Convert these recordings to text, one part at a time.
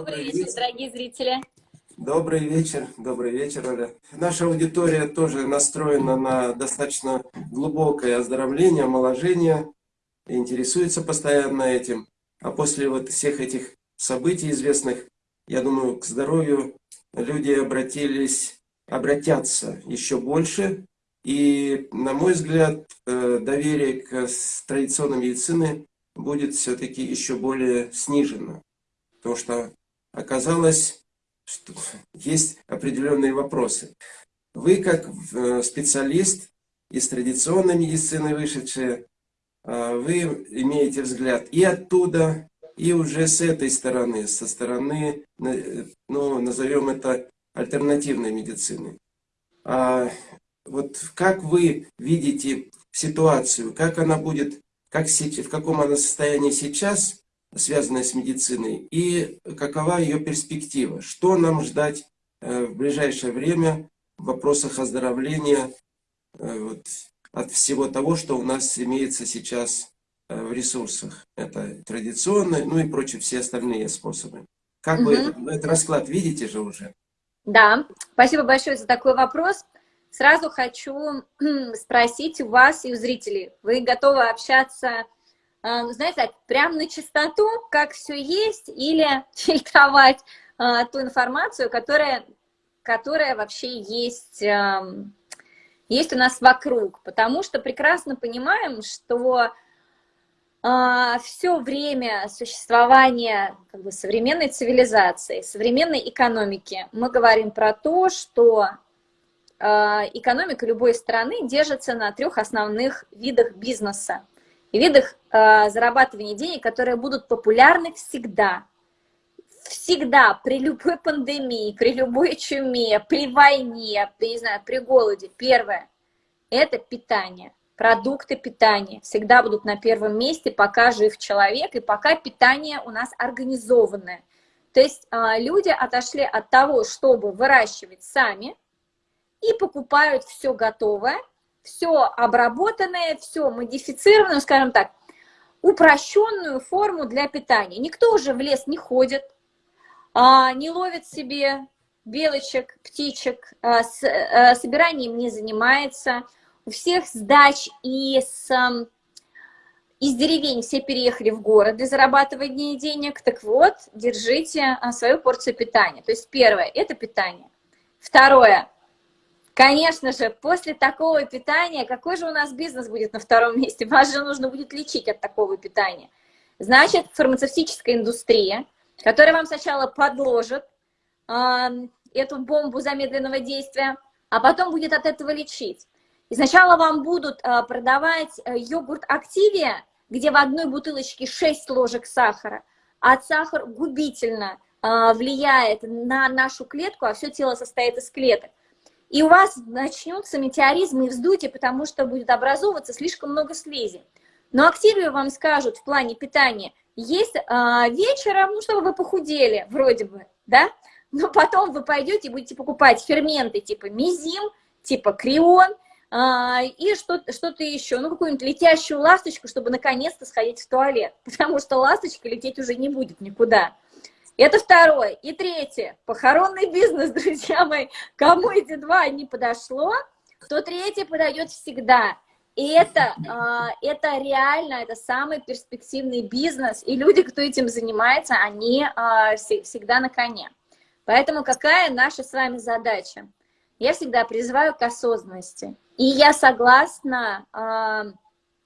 Добрый вечер, дорогие зрители. Добрый вечер, добрый вечер, Оля. Наша аудитория тоже настроена на достаточно глубокое оздоровление, омоложение, интересуется постоянно этим. А после вот всех этих событий известных, я думаю, к здоровью люди обратились, обратятся еще больше. И, на мой взгляд, э, доверие к традиционной медицине будет все-таки еще более снижено. Потому что оказалось, что есть определенные вопросы. Вы, как э, специалист из традиционной медицины вышедшие, э, вы имеете взгляд и оттуда, и уже с этой стороны, со стороны, ну, назовем это альтернативной медицины. А вот как вы видите ситуацию, как она будет, как, в каком она состоянии сейчас, связанная с медициной, и какова ее перспектива, что нам ждать э, в ближайшее время в вопросах оздоровления э, вот, от всего того, что у нас имеется сейчас э, в ресурсах. Это традиционные, ну и прочие все остальные способы. Как угу. вы этот, этот расклад видите же уже? Да, спасибо большое за такой вопрос. Сразу хочу спросить у вас и у зрителей, вы готовы общаться знаете, прям на чистоту, как все есть, или фильтровать а, ту информацию, которая, которая вообще есть, а, есть у нас вокруг. Потому что прекрасно понимаем, что а, все время существования как бы, современной цивилизации, современной экономики мы говорим про то, что экономика любой страны держится на трех основных видах бизнеса и видах э, зарабатывания денег, которые будут популярны всегда. Всегда, при любой пандемии, при любой чуме, при войне, при, не знаю, при голоде. Первое – это питание. Продукты питания всегда будут на первом месте, пока жив человек и пока питание у нас организованное. То есть э, люди отошли от того, чтобы выращивать сами, и покупают все готовое, все обработанное, все модифицированное, скажем так, упрощенную форму для питания. Никто уже в лес не ходит, а, не ловит себе белочек, птичек, а, с а, собиранием не занимается. У всех с дач и из деревень все переехали в город для зарабатывания денег. Так вот, держите свою порцию питания. То есть первое – это питание. Второе – Конечно же, после такого питания, какой же у нас бизнес будет на втором месте? Вас же нужно будет лечить от такого питания. Значит, фармацевтическая индустрия, которая вам сначала подложит э, эту бомбу замедленного действия, а потом будет от этого лечить. И сначала вам будут э, продавать йогурт Активия, где в одной бутылочке 6 ложек сахара, а сахар губительно э, влияет на нашу клетку, а все тело состоит из клеток и у вас начнутся метеоризмы и вздутие, потому что будет образовываться слишком много слизи. Но активию вам скажут в плане питания, есть а, вечером, ну, чтобы вы похудели, вроде бы, да? Но потом вы пойдете и будете покупать ферменты типа мизим, типа крион, а, и что-то что, -то, еще, ну, какую-нибудь летящую ласточку, чтобы наконец-то сходить в туалет, потому что ласточка лететь уже не будет никуда. Это второе. И третье. Похоронный бизнес, друзья мои. Кому эти два не подошло, то третий подойдет всегда. И это, а, это реально, это самый перспективный бизнес. И люди, кто этим занимается, они а, всегда на коне. Поэтому какая наша с вами задача? Я всегда призываю к осознанности. И я согласна а,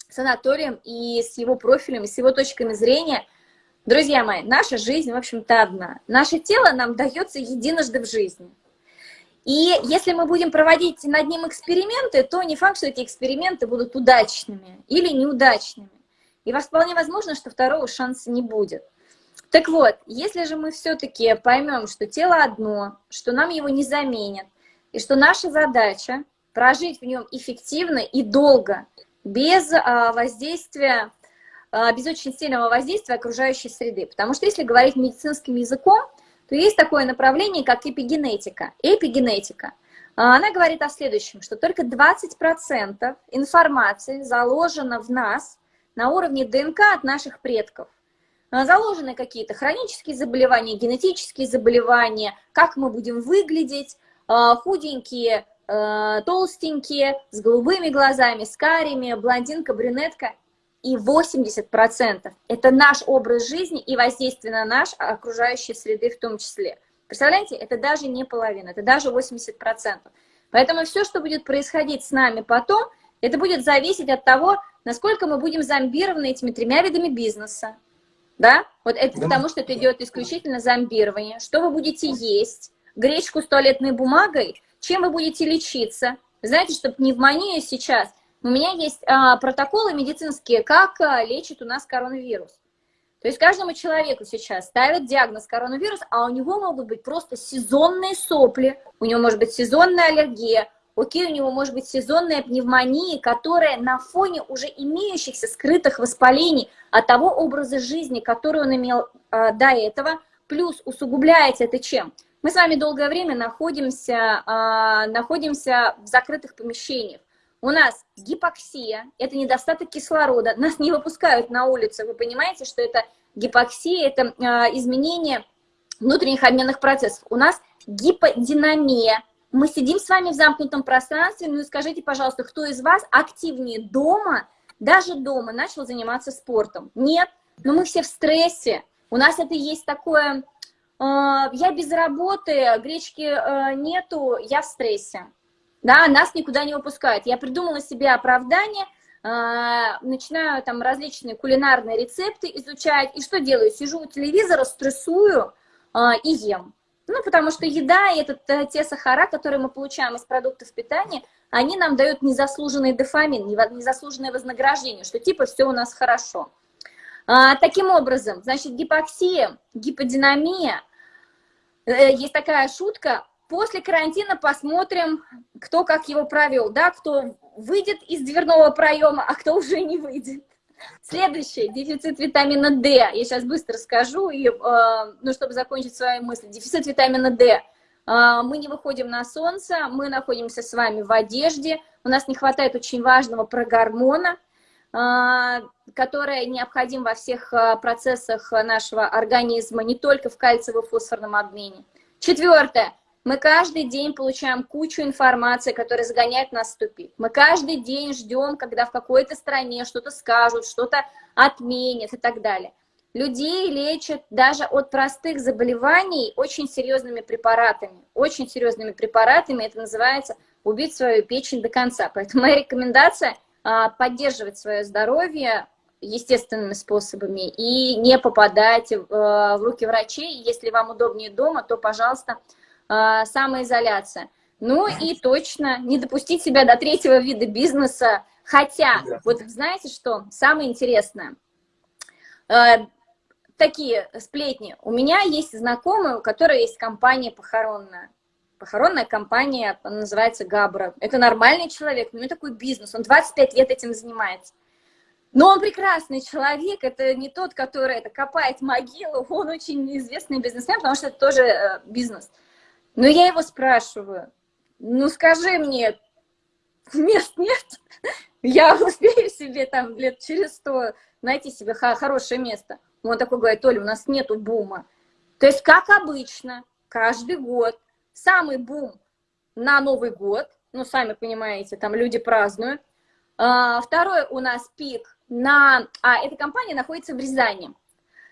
с Анатолием и с его профилем, и с его точками зрения – Друзья мои, наша жизнь, в общем-то, одна. Наше тело нам дается единожды в жизни. И если мы будем проводить над ним эксперименты, то не факт, что эти эксперименты будут удачными или неудачными. И вполне возможно, что второго шанса не будет. Так вот, если же мы все-таки поймем, что тело одно, что нам его не заменят, и что наша задача прожить в нем эффективно и долго, без а, воздействия без очень сильного воздействия окружающей среды. Потому что если говорить медицинским языком, то есть такое направление, как эпигенетика. Эпигенетика. А, она говорит о следующем, что только 20% информации заложено в нас на уровне ДНК от наших предков. а, заложены какие-то хронические заболевания, генетические заболевания, как мы будем выглядеть, худенькие, толстенькие, с голубыми глазами, с карими, блондинка, брюнетка. И 80% это наш образ жизни и воздействие на наш окружающей среды в том числе. Представляете, это даже не половина, это даже 80%. Поэтому все, что будет происходить с нами потом, это будет зависеть от того, насколько мы будем зомбированы этими тремя видами бизнеса. Да? Вот это да. потому, что это идет исключительно зомбирование. Что вы будете есть? Гречку с туалетной бумагой? Чем вы будете лечиться? Знаете, что пневмония сейчас... У меня есть а, протоколы медицинские, как а, лечит у нас коронавирус. То есть каждому человеку сейчас ставят диагноз коронавирус, а у него могут быть просто сезонные сопли, у него может быть сезонная аллергия, окей, у него может быть сезонная пневмония, которая на фоне уже имеющихся скрытых воспалений от того образа жизни, который он имел э, до этого, плюс усугубляется это чем? Мы с вами долгое время находимся, э, находимся в закрытых помещениях. У нас гипоксия, это недостаток кислорода, нас не выпускают на улицу, вы понимаете, что это гипоксия, это э, изменение внутренних обменных процессов. У нас гиподинамия, мы сидим с вами в замкнутом пространстве, ну и скажите, пожалуйста, кто из вас активнее дома, даже дома начал заниматься спортом? Нет, но мы все в стрессе, у нас это есть такое, э, я без работы, гречки э, нету, я в стрессе да, нас никуда не выпускают. Я придумала себе оправдание, э, начинаю там различные кулинарные рецепты изучать, и что делаю? Сижу у телевизора, стрессую э, и ем. Ну, потому что еда и это те сахара, которые мы получаем из продуктов питания, они нам дают незаслуженный дофамин, незаслуженное вознаграждение, что типа все у нас хорошо. А, таким образом, значит, гипоксия, гиподинамия, э, есть такая шутка, После карантина посмотрим, кто как его провел, да, кто выйдет из дверного проема, а кто уже не выйдет. Следующее, дефицит витамина D. Я сейчас быстро скажу, и, э, ну, чтобы закончить свои мысли. Дефицит витамина D. Э, мы не выходим на солнце, мы находимся с вами в одежде, у нас не хватает очень важного прогормона, э, который необходим во всех процессах нашего организма, не только в кальциево-фосфорном обмене. Четвертое мы каждый день получаем кучу информации, которая загоняет нас в тупик. Мы каждый день ждем, когда в какой-то стране что-то скажут, что-то отменят и так далее. Людей лечат даже от простых заболеваний очень серьезными препаратами. Очень серьезными препаратами. Это называется убить свою печень до конца. Поэтому моя рекомендация а, поддерживать свое здоровье естественными способами и не попадать в, в руки врачей. Если вам удобнее дома, то, пожалуйста, а, самоизоляция. Ну и точно не допустить себя до третьего вида бизнеса. Хотя, вот знаете что, самое интересное, а, такие сплетни. У меня есть знакомые, у которой есть компания похоронная. Похоронная компания называется Габра. Это нормальный человек, у него такой бизнес, он 25 лет этим занимается. Но он прекрасный человек, это не тот, который это копает могилу, он очень известный бизнесмен, потому что это тоже э, бизнес. Но я его спрашиваю, ну скажи мне, мест нет, я успею себе там лет через сто найти себе хорошее место. Он такой говорит, Оля, у нас нету бума. То есть, как обычно, каждый год самый бум на Новый год, ну, сами понимаете, там люди празднуют. А, второй у нас пик на... А, эта компания находится в Рязани.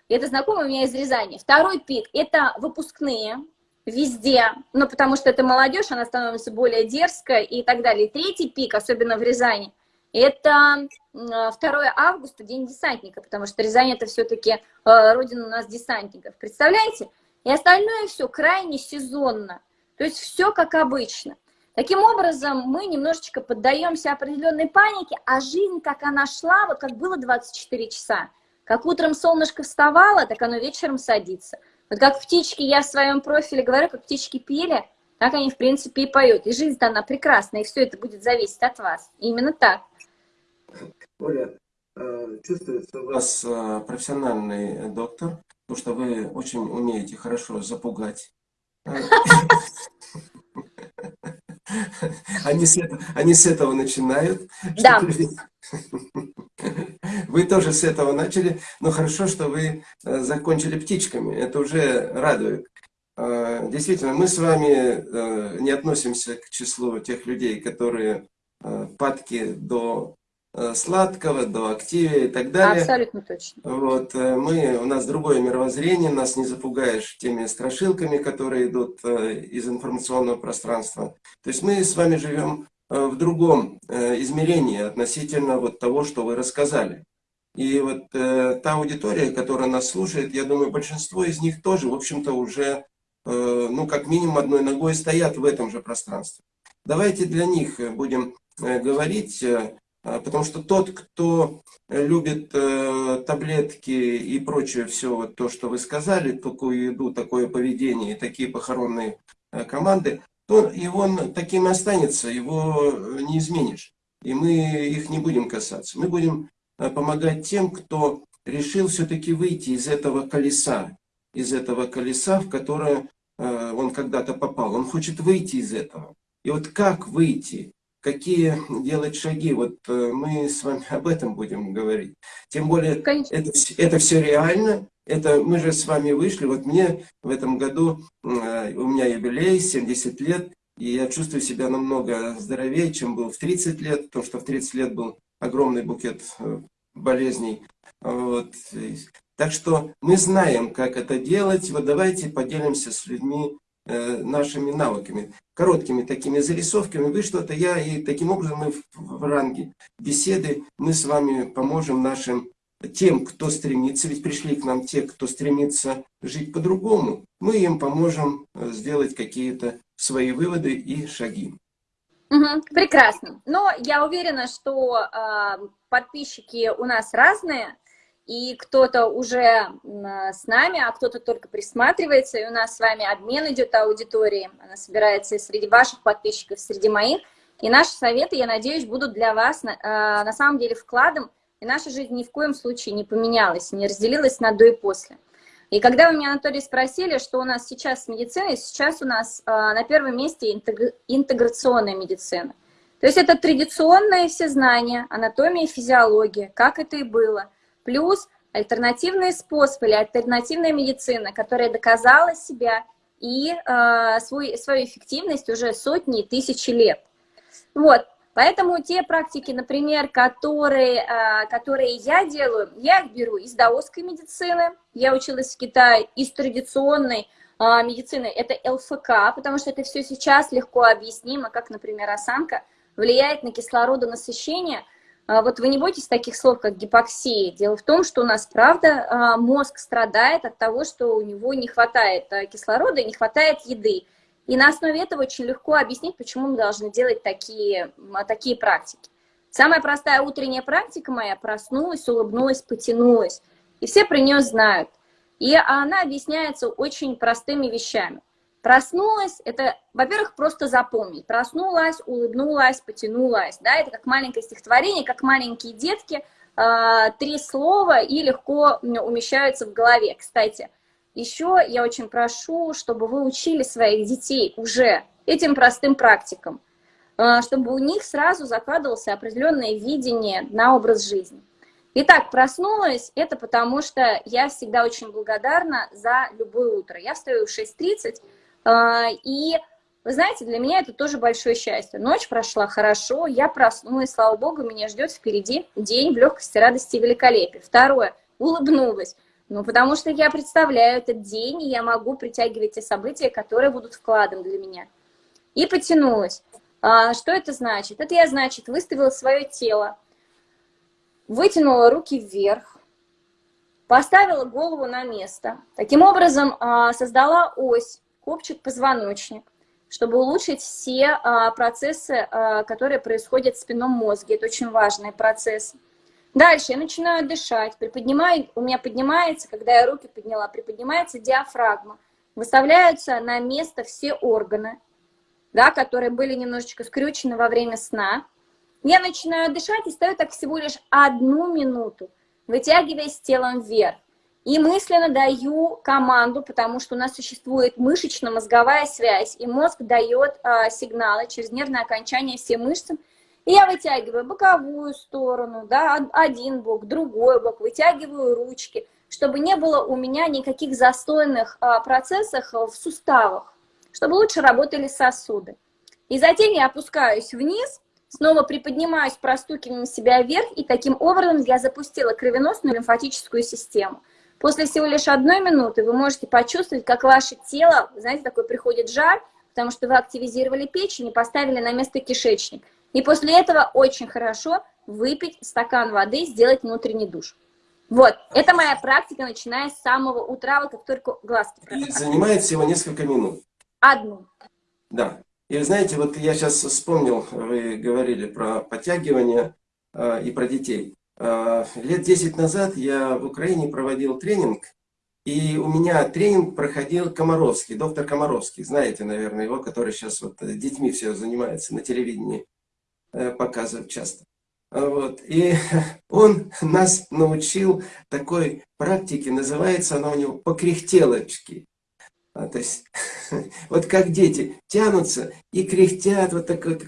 Это знакомый у меня из Рязани. Второй пик – это выпускные, везде, ну, потому что это молодежь, она становится более дерзкой и так далее. третий пик, особенно в Рязани, это 2 августа, День десантника, потому что Рязань это все-таки э, родина у нас десантников. Представляете? И остальное все крайне сезонно. То есть все как обычно. Таким образом, мы немножечко поддаемся определенной панике, а жизнь, как она шла, вот как было 24 часа. Как утром солнышко вставало, так оно вечером садится. Вот как птички, я в своем профиле говорю, как птички пели, так они, в принципе, и поют. И жизнь-то она прекрасная, и все это будет зависеть от вас. именно так. Оля, э, чувствуется у вас э, профессиональный доктор, потому что вы очень умеете хорошо запугать. Они с, этого, они с этого начинают. Да. Вы тоже с этого начали, но хорошо, что вы э, закончили птичками, это уже радует. Э, действительно, мы с вами э, не относимся к числу тех людей, которые падки до сладкого, до активия и так далее. Абсолютно точно. Вот, мы, у нас другое мировоззрение, нас не запугаешь теми страшилками, которые идут из информационного пространства. То есть мы с вами живем Э, в другом э, измерении относительно вот того, что вы рассказали. И вот э, та аудитория, которая нас слушает, я думаю, большинство из них тоже, в общем-то, уже, э, ну, как минимум одной ногой стоят в этом же пространстве. Давайте для них будем э, говорить, э, потому что тот, кто любит э, таблетки и прочее все вот то, что вы сказали, такую еду, такое поведение и такие похоронные э, команды, то и он таким останется, его не изменишь. И мы их не будем касаться. Мы будем э, помогать тем, кто решил все-таки выйти из этого колеса, из этого колеса, в которое э, он когда-то попал. Он хочет выйти из этого. И вот как выйти, какие делать шаги, вот э, мы с вами об этом будем говорить. Тем более, это, это все реально, это мы же с вами вышли, вот мне в этом году, э, у меня юбилей, 70 лет, и я чувствую себя намного здоровее, чем был в 30 лет, потому что в 30 лет был огромный букет э, болезней. Вот. Так что мы знаем, как это делать. Вот давайте поделимся с людьми нашими навыками, короткими такими зарисовками. Вы что-то, я, и таким образом мы в, в ранге беседы, мы с вами поможем нашим тем, кто стремится, ведь пришли к нам те, кто стремится жить по-другому, мы им поможем э, сделать какие-то свои выводы и шаги. Угу, прекрасно. Но я уверена, что э, подписчики у нас разные, и кто-то уже э, с нами, а кто-то только присматривается, и у нас с вами обмен идет аудитории, она собирается среди ваших подписчиков, среди моих, и наши советы, я надеюсь, будут для вас э, на самом деле вкладом и наша жизнь ни в коем случае не поменялась, не разделилась на до и после. И когда вы меня, Анатолий, спросили, что у нас сейчас с медициной, сейчас у нас э, на первом месте интеграционная медицина. То есть это традиционное все знания, анатомия и физиология, как это и было. Плюс альтернативные способы или альтернативная медицина, которая доказала себя и э, свой, свою эффективность уже сотни и тысячи лет. Вот, Поэтому те практики, например, которые, а, которые я делаю, я их беру из даосской медицины, я училась в Китае, из традиционной а, медицины, это ЛФК, потому что это все сейчас легко объяснимо, как, например, осанка влияет на кислородонасыщение. А, вот вы не бойтесь таких слов, как гипоксия. Дело в том, что у нас, правда, мозг страдает от того, что у него не хватает кислорода и не хватает еды. И на основе этого очень легко объяснить, почему мы должны делать такие, такие практики. Самая простая утренняя практика моя – проснулась, улыбнулась, потянулась. И все про нее знают. И она объясняется очень простыми вещами. Проснулась – это, во-первых, просто запомнить. Проснулась, улыбнулась, потянулась. Да? Это как маленькое стихотворение, как маленькие детки. А, три слова и легко умещаются в голове. Кстати, еще я очень прошу, чтобы вы учили своих детей уже этим простым практикам, э, чтобы у них сразу закладывался определенное видение на образ жизни. Итак, проснулась, это потому что я всегда очень благодарна за любое утро. Я встаю в 6.30, э, и, вы знаете, для меня это тоже большое счастье. Ночь прошла хорошо, я проснулась, слава богу, меня ждет впереди день в легкости, радости и великолепии. Второе, улыбнулась. Ну, потому что я представляю этот день, и я могу притягивать те события, которые будут вкладом для меня. И потянулась. А, что это значит? Это я, значит, выставила свое тело, вытянула руки вверх, поставила голову на место. Таким образом, а, создала ось, копчик-позвоночник, чтобы улучшить все а, процессы, а, которые происходят в спинном мозге. Это очень важные процессы. Дальше я начинаю дышать, приподнимаю, у меня поднимается, когда я руки подняла, приподнимается диафрагма. Выставляются на место все органы, да, которые были немножечко скрючены во время сна. Я начинаю дышать и стою так всего лишь одну минуту, вытягиваясь телом вверх. И мысленно даю команду, потому что у нас существует мышечно-мозговая связь, и мозг дает а, сигналы через нервное окончание всем мышцам, И я вытягиваю боковую сторону, да, один бок, другой бок, вытягиваю ручки, чтобы не было у меня никаких застойных а, процессов в суставах, чтобы лучше работали сосуды. И затем я опускаюсь вниз, снова приподнимаюсь, простукиваю себя вверх, и таким образом я запустила кровеносную лимфатическую систему. После всего лишь одной минуты вы можете почувствовать, как ваше тело, знаете, такой приходит жар, потому что вы активизировали печень и поставили на место кишечник. И после этого очень хорошо выпить стакан воды, сделать внутренний душ. Вот, это моя практика, начиная с самого утра, вот как только глазки. И занимает всего несколько минут. Одну. Да. И вы знаете, вот я сейчас вспомнил, вы говорили про подтягивание э, и про детей. А, лет 10 назад я в Украине проводил тренинг, и у меня тренинг проходил Комаровский, доктор Комаровский, знаете, наверное, его, который сейчас вот детьми все занимается, на телевидении э, показывают часто. Вот. И он нас научил такой практике, называется она у него покряхтелочки. А, то есть, вот как дети тянутся и кряхтят, вот, так, вот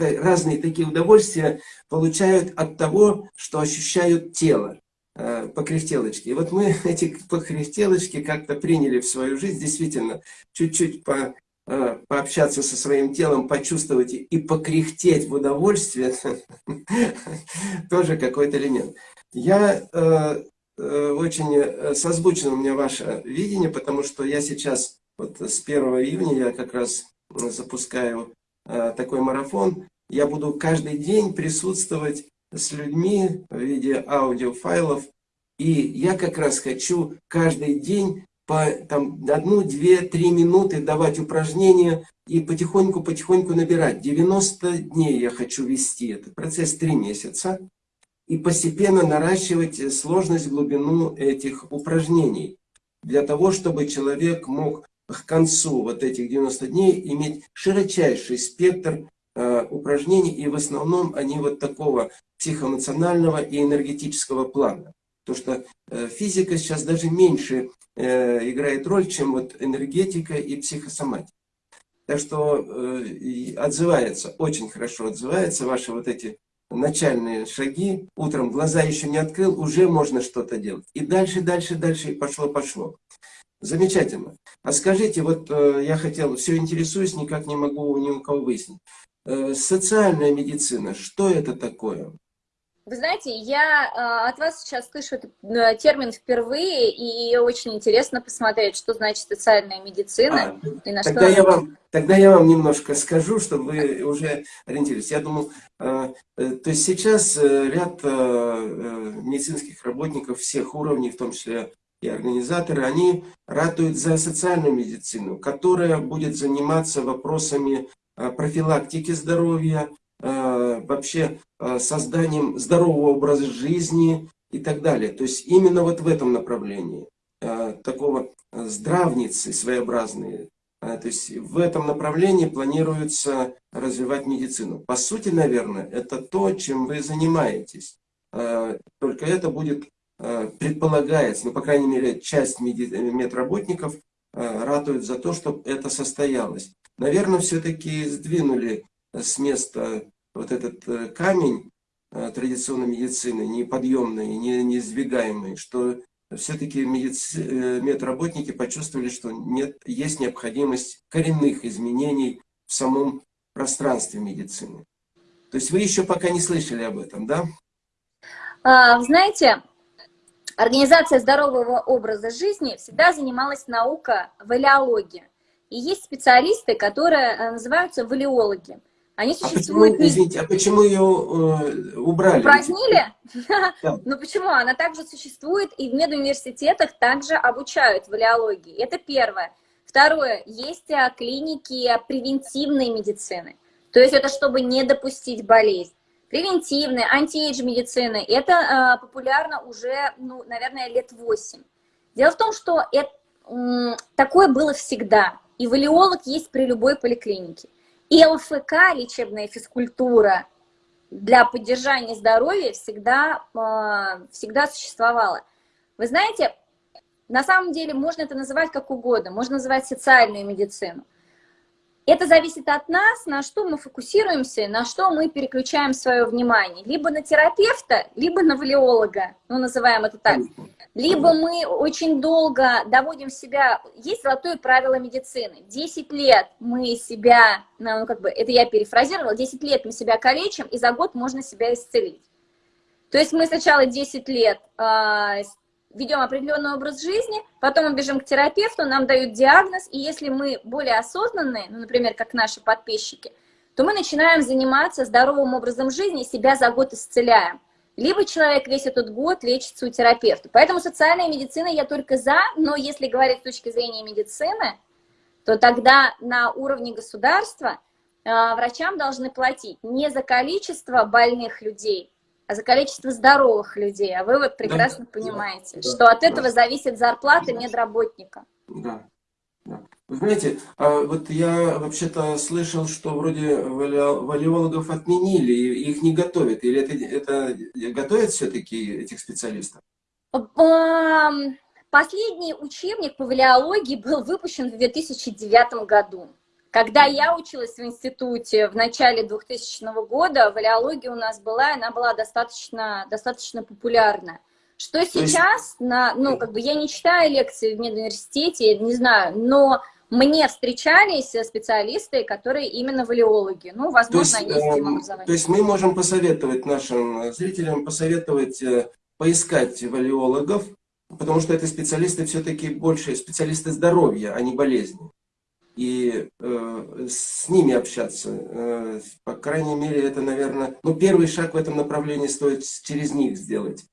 разные такие удовольствия получают от того, что ощущают тело э, покряхтелочки. И вот мы эти покряхтелочки как-то приняли в свою жизнь, действительно, чуть-чуть по, э, пообщаться со своим телом, почувствовать и покряхтеть в удовольствие, тоже какой-то элемент. Я э, Э, очень э, созвучно у меня ваше видение, потому что я сейчас, вот с 1 июня я как раз запускаю э, такой марафон. Я буду каждый день присутствовать с людьми в виде аудиофайлов. И я как раз хочу каждый день по там, одну, две, три минуты давать упражнения и потихоньку-потихоньку набирать. 90 дней я хочу вести. Это процесс 3 месяца и постепенно наращивать сложность, глубину этих упражнений, для того, чтобы человек мог к концу вот этих 90 дней иметь широчайший спектр э, упражнений, и в основном они вот такого психоэмоционального и энергетического плана. Потому что э, физика сейчас даже меньше э, играет роль, чем вот энергетика и психосоматика. Так что э, отзывается, очень хорошо отзывается ваши вот эти начальные шаги, утром глаза еще не открыл, уже можно что-то делать. И дальше, дальше, дальше, и пошло-пошло. Замечательно. А скажите, вот э, я хотел, все интересуюсь, никак не могу ни у кого выяснить. Э, социальная медицина, что это такое? Вы знаете, я э, от вас сейчас слышу этот э, термин впервые, и очень интересно посмотреть, что значит социальная медицина. А, и на тогда, что я вам, тогда я вам немножко скажу, чтобы вы уже ориентировались. Я думаю, э, то есть сейчас ряд медицинских работников всех уровней, в том числе и организаторы, они ратуют за социальную медицину, которая будет заниматься вопросами профилактики здоровья, вообще э, созданием здорового образа жизни и так далее. То есть именно вот в этом направлении э, такого здравницы своеобразные. То есть в этом направлении планируется развивать медицину. По сути, наверное, это то, чем вы занимаетесь. Только это будет, предполагается, ну, по крайней мере, часть медработников ратует за то, чтобы это состоялось. Наверное, все-таки сдвинули с места вот этот э, камень э, традиционной медицины, неподъемный, не, неиздвигаемый, что все-таки медици... Э, медработники почувствовали, что нет, есть необходимость коренных изменений в самом пространстве медицины. То есть вы еще пока не слышали об этом, да? А, знаете, Организация здорового образа жизни всегда занималась наука валиология. И есть специалисты, которые называются валиологи. Они существуют... А почему, извините, а почему ее э, убрали? Упразднили? Да. ну почему? Она также существует, и в медуниверситетах также обучают валиологии. Это первое. Второе. Есть а, клиники превентивной медицины. То есть это чтобы не допустить болезнь. Превентивная, антиэйдж медицины. Это э, популярно уже, ну, наверное, лет 8. Дело в том, что это, э, такое было всегда. И валиолог есть при любой поликлинике. И ЛФК, лечебная физкультура, для поддержания здоровья всегда, а, всегда существовала. Вы знаете, на самом деле можно это называть как угодно, можно называть социальную медицину. Это зависит от нас, на что мы фокусируемся, на что мы переключаем свое внимание. Либо на терапевта, либо на валиолога, ну, называем это так. Либо мы очень долго доводим себя... Есть золотое правило медицины. 10 лет мы себя, ну, как бы, это я перефразировала, 10 лет мы себя калечим, и за год можно себя исцелить. То есть мы сначала 10 лет э, ведем определенный образ жизни, потом мы бежим к терапевту, нам дают диагноз, и если мы более осознанные, ну, например, как наши подписчики, то мы начинаем заниматься здоровым образом жизни себя за год исцеляем. Либо человек весь этот год лечится у терапевта. Поэтому социальная медицина я только за, но если говорить с точки зрения медицины, то тогда на уровне государства э, врачам должны платить не за количество больных людей, а за количество здоровых людей. А вы вот прекрасно да, понимаете, да, что от этого да. зависит зарплата медработника. Да. да. Вы знаете, а вот я вообще-то слышал, что вроде валиологов отменили, их не готовят. Или это, это готовят все-таки этих специалистов? Последний учебник по валиологии был выпущен в 2009 году. Когда я училась в институте в начале 2000 года, валиология у нас была, она была достаточно, достаточно популярна. Что сейчас, на, ну, как бы я не читаю лекции в медуниверситете, не знаю, но мне встречались специалисты, которые именно валиологи. Ну, возможно, то есть, они образованием. То есть мы можем посоветовать нашим зрителям, посоветовать э, поискать валиологов, потому что это специалисты все-таки больше специалисты здоровья, а не болезни и э, с ними общаться. Э, по крайней мере, это, наверное, ну, первый шаг в этом направлении стоит через них сделать.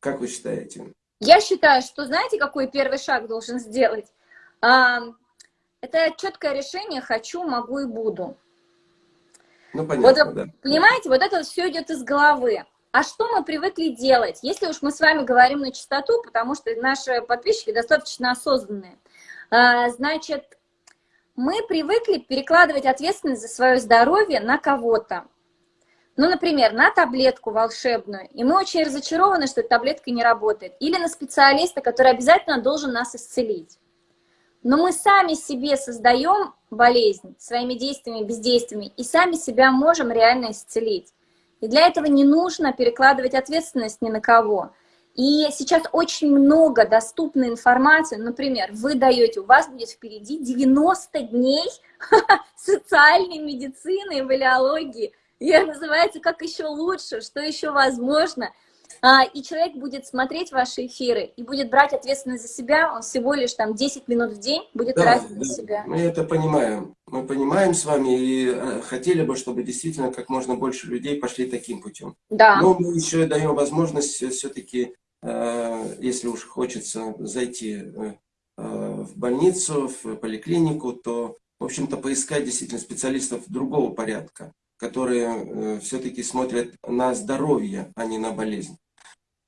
Как вы считаете? Я считаю, что знаете, какой первый шаг должен сделать? А, это четкое решение «хочу, могу и буду». Ну, понятно, вот, да. Понимаете, вот это все идет из головы. А что мы привыкли делать? Если уж мы с вами говорим на чистоту, потому что наши подписчики достаточно осознанные, а, значит, мы привыкли перекладывать ответственность за свое здоровье на кого-то. Ну, например, на таблетку волшебную. И мы очень разочарованы, что эта таблетка не работает. Или на специалиста, который обязательно должен нас исцелить. Но мы сами себе создаем болезнь своими действиями, бездействиями, и сами себя можем реально исцелить. И для этого не нужно перекладывать ответственность ни на кого. И сейчас очень много доступной информации. Например, вы даете, у вас будет впереди 90 дней социальной медицины и валиологии. И называется «Как еще лучше?», «Что еще возможно?». А, и человек будет смотреть ваши эфиры и будет брать ответственность за себя, он всего лишь там 10 минут в день будет да, тратить да, на себя. Мы это понимаем. Мы понимаем с вами и э, хотели бы, чтобы действительно как можно больше людей пошли таким путем. Да. Но мы еще даем возможность все-таки Э, если уж хочется зайти э, в больницу, в поликлинику, то, в общем-то, поискать действительно специалистов другого порядка, которые все-таки смотрят на здоровье, а не на болезнь.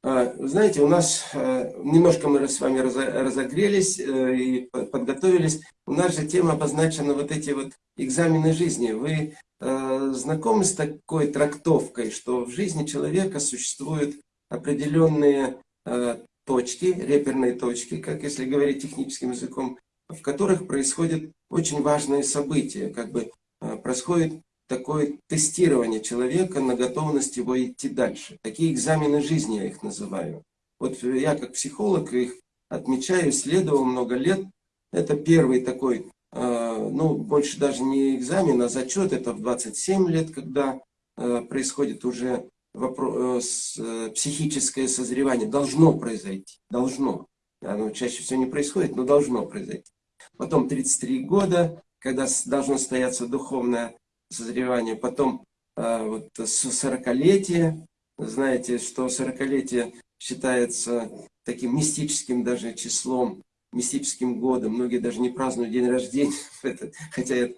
Знаете, у нас немножко мы с вами разогрелись и подготовились. У нас же тема обозначена вот эти вот экзамены жизни. Вы знакомы с такой трактовкой, что в жизни человека существуют определенные Э, точки, реперные точки, как если говорить техническим языком, в которых происходят очень важные события, как бы э, происходит такое тестирование человека на готовность его идти дальше. Такие экзамены жизни я их называю. Вот я как психолог их отмечаю, исследовал много лет. Это первый такой, э, ну, больше даже не экзамен, а зачет. Это в 27 лет, когда происходит уже вопрос, э, э, психическое созревание должно произойти, должно. Оно чаще всего не происходит, но должно произойти. Потом 33 года, когда должно состояться духовное созревание. Потом э, вот, 40-летие. Знаете, что 40-летие считается таким мистическим даже числом, мистическим годом. Многие даже не празднуют день рождения, хотя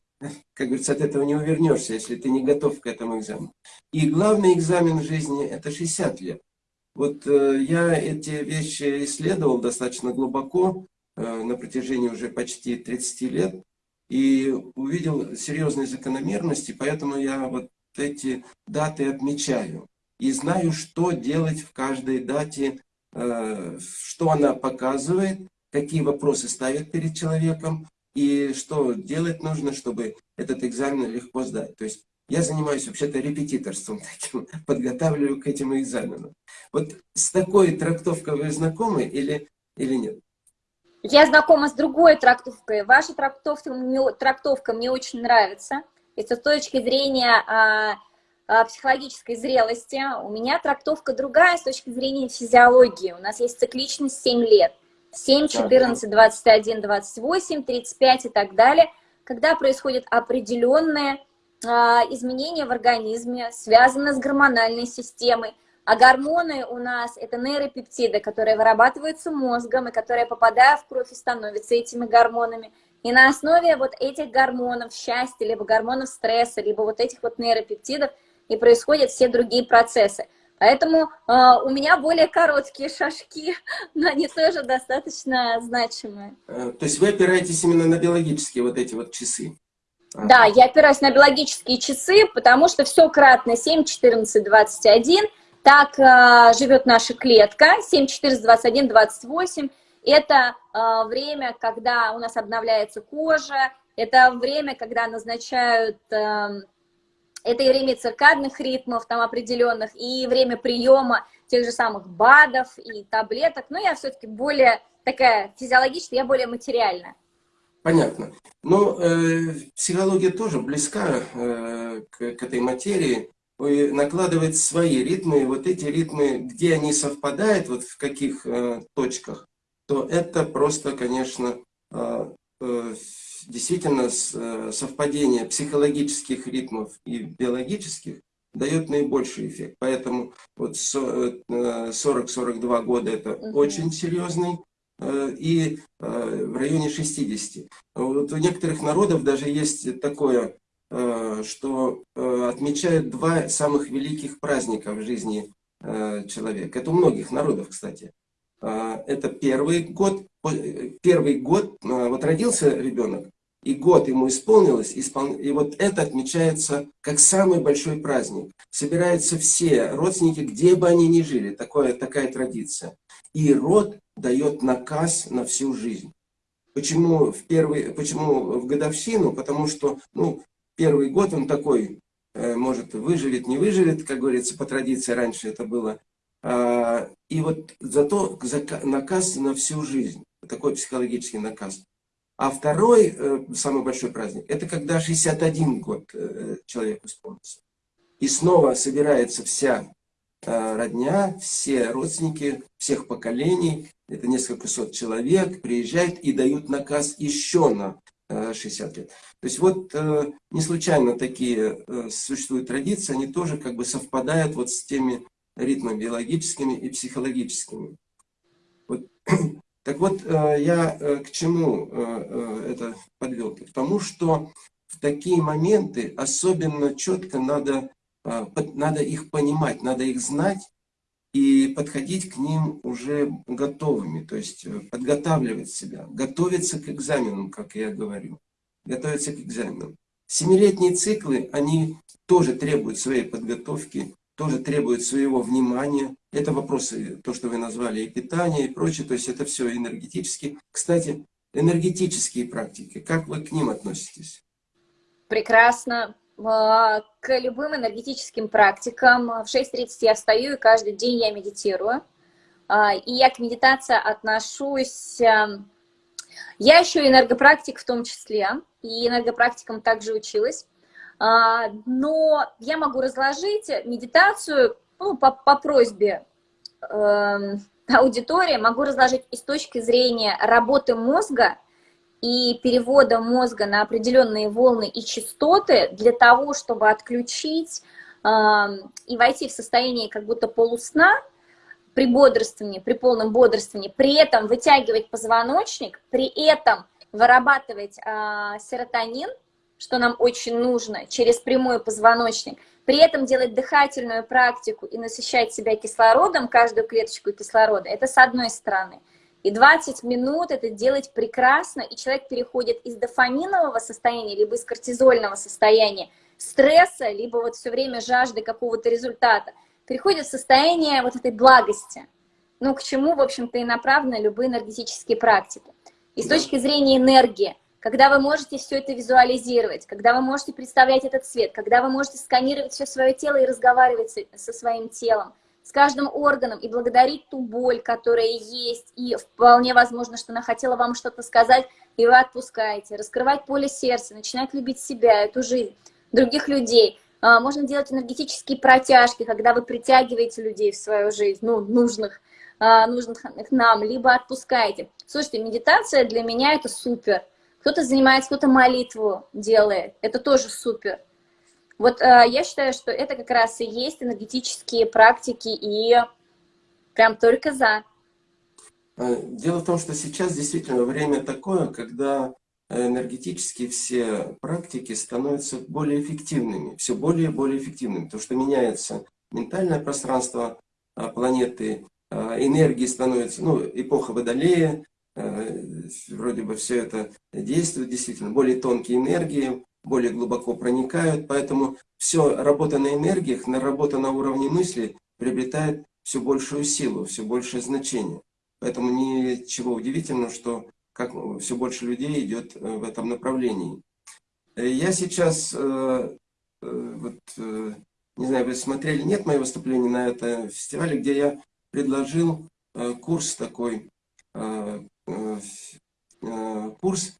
как говорится, от этого не увернешься, если ты не готов к этому экзамену. И главный экзамен в жизни – это 60 лет. Вот э, я эти вещи исследовал достаточно глубоко э, на протяжении уже почти 30 лет и увидел серьезные закономерности, поэтому я вот эти даты отмечаю. И знаю, что делать в каждой дате, э, что она показывает, какие вопросы ставит перед человеком, и что делать нужно, чтобы этот экзамен легко сдать. То есть я занимаюсь вообще-то репетиторством таким, подготавливаю к этим экзаменам. Вот с такой трактовкой вы знакомы или, или нет? Я знакома с другой трактовкой. Ваша трактовка мне, трактовка мне очень нравится. И с точки зрения а, а, психологической зрелости у меня трактовка другая с точки зрения физиологии. У нас есть цикличность 7 лет. 7, 14, 21, 28, 35 и так далее, когда происходят определенные а, изменения в организме, связанные с гормональной системой. А гормоны у нас это нейропептиды, которые вырабатываются мозгом и которые, попадая в кровь, становятся этими гормонами. И на основе вот этих гормонов счастья, либо гормонов стресса, либо вот этих вот нейропептидов и происходят все другие процессы. Поэтому э, у меня более короткие шажки, но они тоже достаточно значимые. Э, то есть вы опираетесь именно на биологические вот эти вот часы? Да, я опираюсь на биологические часы, потому что все кратно 7, 14, 21. Так э, живет наша клетка. 7, 14, 21, 28. Это э, время, когда у нас обновляется кожа. Это время, когда назначают... Э, это и время циркадных ритмов там определенных, и время приема тех же самых БАДов и таблеток. Но я все-таки более такая физиологичная, я более материальная. Понятно. Но э, психология тоже близка э, к, к этой материи. Вы накладываете свои ритмы, и вот эти ритмы, где они совпадают, вот в каких э, точках, то это просто, конечно, э, э, действительно э, совпадение психологических ритмов и биологических дает наибольший эффект. Поэтому вот 40-42 э, года это угу. очень серьезный Э, и э, в районе 60. Вот у некоторых народов даже есть такое, э, что отмечают два самых великих праздника в жизни человека. Это у многих народов, кстати. Это первый год, первый год, вот родился ребенок, и год ему исполнилось, и вот это отмечается как самый большой праздник. Собираются все родственники, где бы они ни жили, такое, такая традиция. И род дает наказ на всю жизнь. Почему в, первый, почему в годовщину? Потому что ну, первый год он такой, э, может, выживет, не выживет, как говорится, по традиции раньше это было. А, и вот зато наказ на всю жизнь, такой психологический наказ. А второй, э, самый большой праздник, это когда 61 год э, человек исполнится. И снова собирается вся родня, все родственники всех поколений, это несколько сот человек, приезжают и дают наказ еще на 60 лет. То есть вот не случайно такие существуют традиции, они тоже как бы совпадают вот с теми ритмами биологическими и психологическими. Вот. Так вот, я к чему это подвел? К тому, что в такие моменты особенно четко надо надо их понимать, надо их знать и подходить к ним уже готовыми, то есть э, подготавливать себя, готовиться к экзаменам, как я говорю, готовиться к экзаменам. Семилетние циклы, они тоже требуют своей подготовки, тоже требуют своего внимания. Это вопросы, то, что вы назвали, и питание, и прочее, то есть это все энергетически. Кстати, энергетические практики, как вы к ним относитесь? Прекрасно. А, к любым энергетическим практикам. В 6.30 я встаю, и каждый день я медитирую. А, и я к медитации отношусь... Эм, я еще энергопрактик в том числе, и энергопрактикам также училась. Но я могу разложить медитацию ну, по, по просьбе э, аудитории, могу разложить и с точки зрения работы мозга, и перевода мозга на определенные волны и частоты для того, чтобы отключить э, и войти в состояние как будто полусна при бодрствовании, при полном бодрствовании, при этом вытягивать позвоночник, при этом вырабатывать э, серотонин, что нам очень нужно, через прямой позвоночник, при этом делать дыхательную практику и насыщать себя кислородом, каждую клеточку кислорода, это с одной стороны – и 20 минут это делать прекрасно, и человек переходит из дофаминового состояния, либо из кортизольного состояния, стресса, либо вот все время жажды какого-то результата, переходит в состояние вот этой благости. Ну, к чему, в общем-то, и направлены любые энергетические практики. И с точки зрения энергии, когда вы можете все это визуализировать, когда вы можете представлять этот цвет, когда вы можете сканировать все свое тело и разговаривать со своим телом, с каждым органом и благодарить ту боль, которая есть, и вполне возможно, что она хотела вам что-то сказать, и вы отпускаете. Раскрывать поле сердца, начинать любить себя, эту жизнь, других людей. А, можно делать энергетические протяжки, когда вы притягиваете людей в свою жизнь, ну, нужных, а, нужных нам, либо отпускаете. Слушайте, медитация для меня это супер. Кто-то занимается, кто-то молитву делает. Это тоже супер. Вот э, я считаю, что это как раз и есть энергетические практики, и прям только за. Э, дело в том, что сейчас действительно время такое, когда энергетические все практики становятся более эффективными, все более и более эффективными, потому что меняется ментальное пространство э, планеты, э, энергии становится, ну, эпоха Водолея, Э, вроде бы все это действует, действительно, более тонкие энергии, более глубоко проникают, поэтому все, работа на энергиях, на работа на уровне мысли приобретает все большую силу, все большее значение. Поэтому ничего удивительного, что как все больше людей идет э, в этом направлении. Э, я сейчас, вот, не знаю, вы смотрели, нет мое выступление на этом фестивале, где я предложил курс такой Э, э, курс,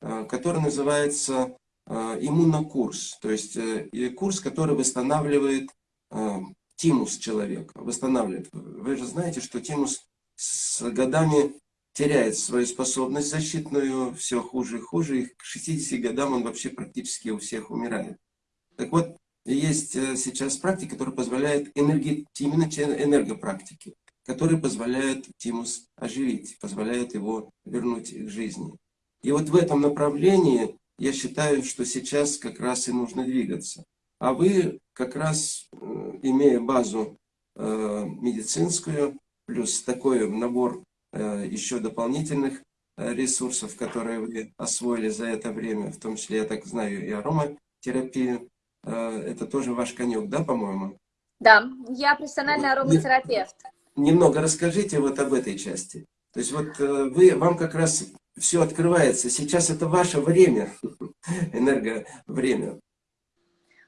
э, который называется иммунокурс. То есть курс, который восстанавливает тимус человека. Восстанавливает. Вы же знаете, что тимус с годами теряет свою способность защитную, все хуже и хуже, и к 60 годам он вообще практически у всех умирает. Так вот, есть сейчас практика, которая позволяет энерги... именно энергопрактики которые позволяют тимус оживить, позволяют его вернуть к жизни. И вот в этом направлении я считаю, что сейчас как раз и нужно двигаться. А вы как раз, э, имея базу э, медицинскую, плюс такой набор э, еще дополнительных ресурсов, которые вы освоили за это время, в том числе, я так знаю, и ароматерапию, это тоже ваш конек, да, по-моему? Да, я профессиональный ароматерапевт немного расскажите вот об этой части. То есть вот вы, вам как раз все открывается. Сейчас это ваше время, энерговремя.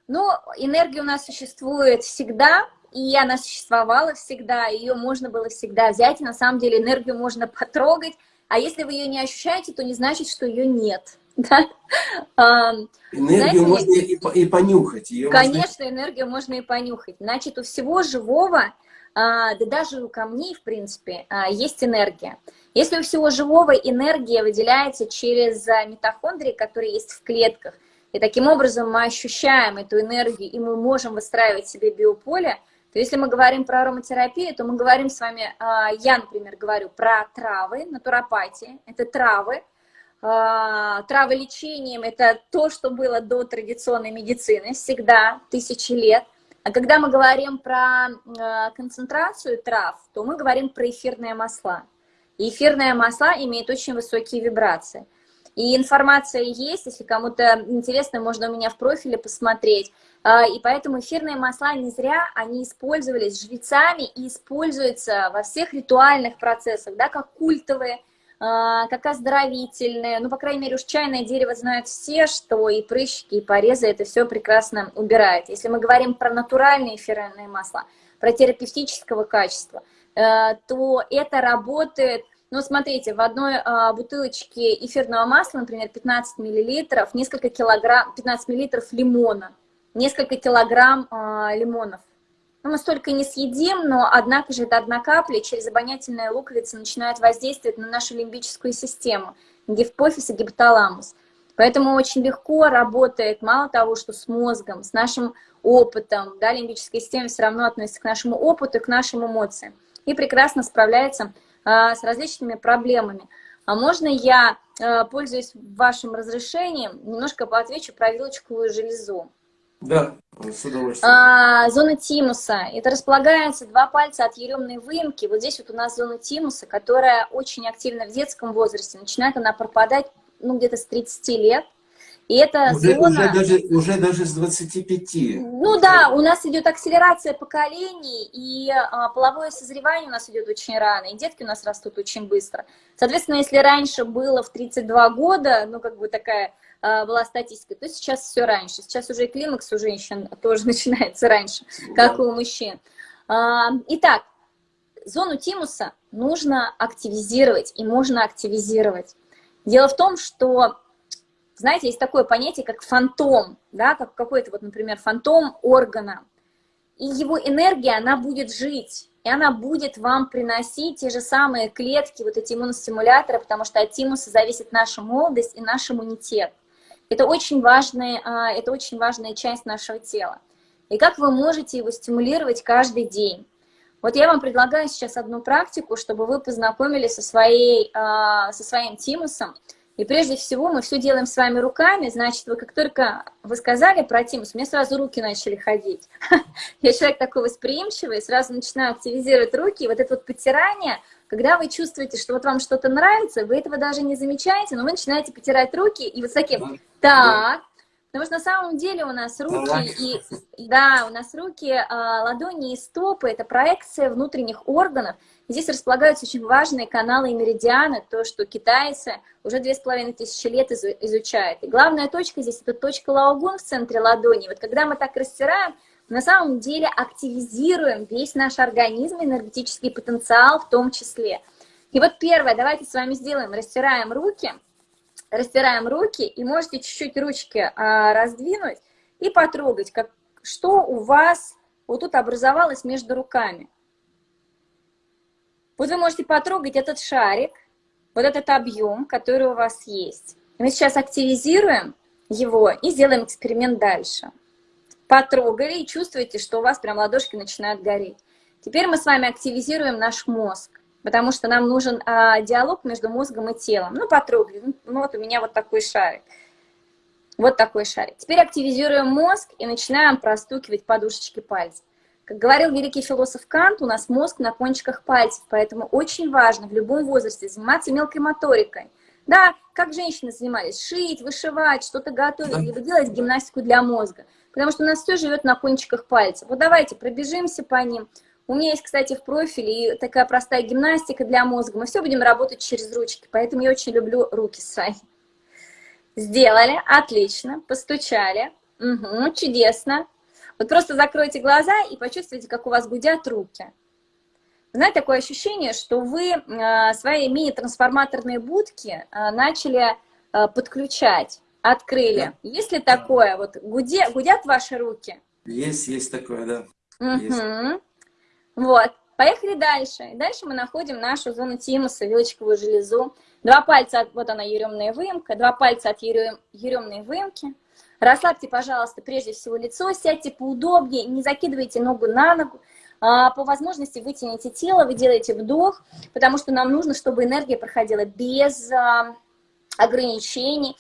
Ну, энергия у нас существует всегда, и она существовала всегда, ее можно было всегда взять, и на самом деле энергию можно потрогать, а если вы ее не ощущаете, то не значит, что ее нет. Да? Энергию Знаете, можно и, и понюхать. Ее конечно, можно... энергию можно и понюхать. Значит, у всего живого да даже у камней, в принципе, а, есть энергия. Если у всего живого энергия выделяется через а, митохондрии, которые есть в клетках, и таким образом мы ощущаем эту энергию, и мы можем выстраивать себе биополе, то если мы говорим про ароматерапию, то мы говорим с вами, я, например, говорю про травы, натуропатии, это травы, травы лечением, это то, что было до традиционной медицины, всегда, тысячи лет – а когда мы говорим про э, концентрацию трав, то мы говорим про эфирные масла. И эфирные масла имеют очень высокие вибрации. И информация есть, если кому-то интересно, можно у меня в профиле посмотреть. А, и поэтому эфирные масла не зря, они использовались жрецами и используются во всех ритуальных процессах, да, как культовые как оздоровительные. Ну, по крайней мере, уж чайное дерево знают все, что и прыщики, и порезы это все прекрасно убирает. Если мы говорим про натуральные эфирные масла, про терапевтического качества, э, то это работает ну, смотрите, в одной а, бутылочке эфирного масла, например, 15 миллилитров, несколько килограмм, 15 миллилитров лимона, несколько килограмм а, лимонов. Ну, мы столько не съедим, но однако же это одна капля через обонятельные луковицы начинает воздействовать на нашу лимбическую систему, гипофиз и гипоталамус. Поэтому очень легко работает, мало того, что с мозгом, с нашим опытом, да, лимбическая система все равно относится к нашему опыту и к нашим эмоциям, и прекрасно справляется а, с различными проблемами. А можно я, а, пользуясь вашим разрешением, немножко поотвечу про вилочковую железу? Да, с удовольствием. А, зона тимуса. Это располагается два пальца от еремной выемки. Вот здесь вот у нас зона тимуса, которая очень активна в детском возрасте. Начинает она пропадать ну, где-то с 30 лет. И это уже, зона... Уже даже, уже даже с 25. Ну да, у нас идет акселерация поколений, и а, половое созревание у нас идет очень рано, и детки у нас растут очень быстро. Соответственно, если раньше было в 32 года, ну как бы такая была статистика, то сейчас все раньше. Сейчас уже и климакс у женщин тоже начинается раньше, как и у мужчин. А, итак, зону тимуса нужно активизировать, и можно активизировать. Дело в том, что знаете, есть такое понятие, как фантом, да, как какой-то вот, например, фантом органа. И его энергия, она будет жить, и она будет вам приносить те же самые клетки, вот эти иммуностимуляторы, потому что от тимуса зависит наша молодость и наш иммунитет. Это очень, важная, а, это очень важная часть нашего тела. И как вы можете его стимулировать каждый день? Вот я вам предлагаю сейчас одну практику, чтобы вы познакомились со, своей, а, со своим тимусом, и прежде всего мы все делаем с вами руками, значит, вы как только вы сказали про тимус, мне сразу руки начали ходить. Я человек такой восприимчивый, сразу начинаю активизировать руки, и вот это вот потирание, когда вы чувствуете, что вот вам что-то нравится, вы этого даже не замечаете, но вы начинаете потирать руки, и вот с таким, так, Потому что на самом деле у нас руки и да, у нас руки, а, ладони и стопы это проекция внутренних органов. Здесь располагаются очень важные каналы и меридианы, то, что китайцы уже две с половиной тысячи лет изучают. И главная точка здесь это точка лаогун в центре ладони. Вот когда мы так растираем, на самом деле активизируем весь наш организм, энергетический потенциал в том числе. И вот первое, давайте с вами сделаем, растираем руки – растираем руки, и можете чуть-чуть ручки а, раздвинуть и потрогать, как, что у вас вот тут образовалось между руками. Вот вы можете потрогать этот шарик, вот этот объем, который у вас есть. Мы сейчас активизируем его и сделаем эксперимент дальше. Потрогали и чувствуете, что у вас прям ладошки начинают гореть. Теперь мы с вами активизируем наш мозг потому что нам нужен а, диалог между мозгом и телом. Ну, потрогали, ну, ну вот у меня вот такой шарик. Вот такой шарик. Теперь активизируем мозг и начинаем простукивать подушечки пальцев. Как говорил великий философ Кант, у нас мозг на кончиках пальцев, поэтому очень важно в любом возрасте заниматься мелкой моторикой. Да, как женщины занимались, шить, вышивать, что-то готовить, либо делать гимнастику для мозга. Потому что у нас все живет на кончиках пальцев. Вот давайте пробежимся по ним, у меня есть, кстати, в профиле такая простая гимнастика для мозга. Мы все будем работать через ручки, поэтому я очень люблю руки свои. Сделали, отлично, постучали. Угу, чудесно. Вот просто закройте глаза и почувствуйте, как у вас гудят руки. Знаете, такое ощущение, что вы э, свои мини-трансформаторные будки э, начали э, подключать, открыли. Есть ли такое? Вот гуде, гудят ваши руки? Есть, есть такое, да. Угу. Есть. Вот, поехали дальше. Дальше мы находим нашу зону тимуса, вилочковую железу. Два пальца, от, вот она, еремная выемка, два пальца от ерем, еремной выемки. Расслабьте, пожалуйста, прежде всего лицо, сядьте поудобнее, не закидывайте ногу на ногу. А, по возможности вытяните тело, вы делаете вдох, потому что нам нужно, чтобы энергия проходила без а, ограничений.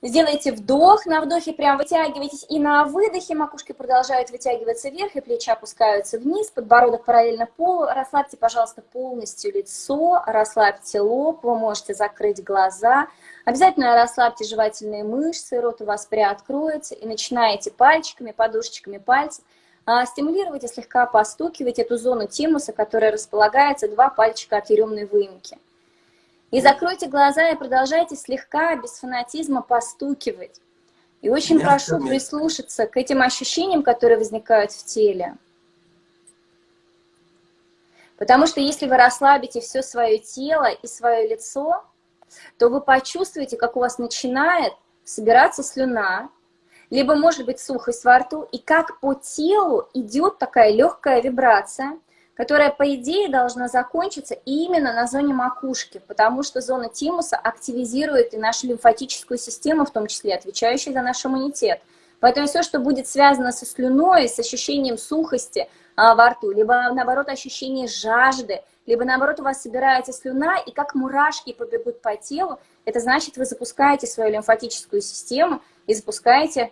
Сделайте вдох, на вдохе прям вытягивайтесь, и на выдохе макушки продолжают вытягиваться вверх, и плечи опускаются вниз, подбородок параллельно полу. Расслабьте, пожалуйста, полностью лицо, расслабьте лоб, вы можете закрыть глаза. Обязательно расслабьте жевательные мышцы, рот у вас приоткроется, и начинаете пальчиками, подушечками пальцев а, стимулировать и слегка постукивать эту зону тимуса, которая располагается два пальчика от еремной выемки. И закройте глаза и продолжайте слегка, без фанатизма, постукивать. И очень Мягко, прошу мягко. прислушаться к этим ощущениям, которые возникают в теле. Потому что если вы расслабите все свое тело и свое лицо, то вы почувствуете, как у вас начинает собираться слюна, либо может быть сухость во рту, и как по телу идет такая легкая вибрация, которая, по идее, должна закончиться именно на зоне макушки, потому что зона тимуса активизирует и нашу лимфатическую систему, в том числе отвечающую за наш иммунитет. Поэтому все, что будет связано со слюной, с ощущением сухости а, во рту, либо, наоборот, ощущение жажды, либо, наоборот, у вас собирается слюна, и как мурашки побегут по телу, это значит, вы запускаете свою лимфатическую систему и запускаете...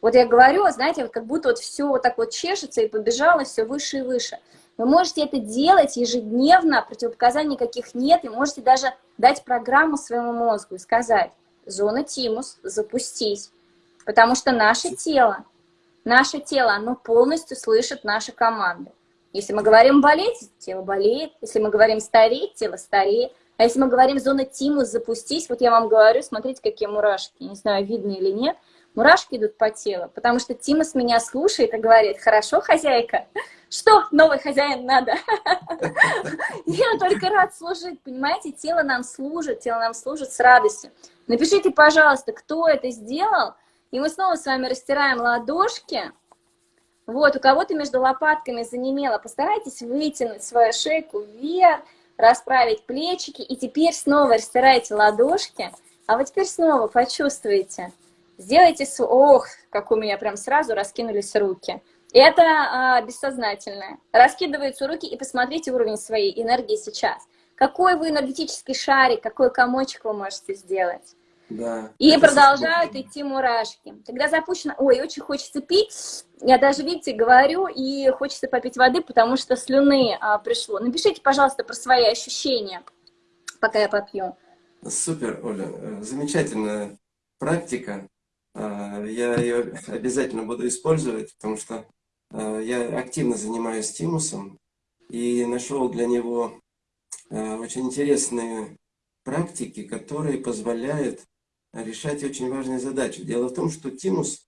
Вот я говорю, знаете, как будто вот все вот так вот чешется и побежало все выше и выше. Вы можете это делать ежедневно, противопоказаний никаких нет, и можете даже дать программу своему мозгу и сказать, зона тимус, запустись. Потому что наше тело, наше тело, оно полностью слышит наши команды. Если мы говорим болеть, тело болеет. Если мы говорим стареть, тело стареет. А если мы говорим зона тимус, запустись, вот я вам говорю, смотрите, какие мурашки. Не знаю, видно или нет. Мурашки идут по телу, потому что Тимус меня слушает и говорит, хорошо, хозяйка, что новый хозяин надо? Я только рад служить, понимаете, тело нам служит, тело нам служит с радостью. Напишите, пожалуйста, кто это сделал, и мы снова с вами растираем ладошки. Вот, у кого-то между лопатками занемело, постарайтесь вытянуть свою шейку вверх, расправить плечики, и теперь снова растирайте ладошки, а вот теперь снова почувствуйте, Сделайте, ох, как у меня прям сразу раскинулись руки. Это а, бессознательное. Раскидываются руки и посмотрите уровень своей энергии сейчас. Какой вы энергетический шарик, какой комочек вы можете сделать. Да, и продолжают идти мурашки. Когда запущено, ой, очень хочется пить, я даже, видите, говорю, и хочется попить воды, потому что слюны а, пришло. Напишите, пожалуйста, про свои ощущения, пока я попью. Супер, Оля, э, замечательная практика. А, я ее обязательно буду использовать, потому что а, я активно занимаюсь стимусом и нашел для него а, очень интересные практики, которые позволяют решать очень важные задачи. Дело в том, что тимус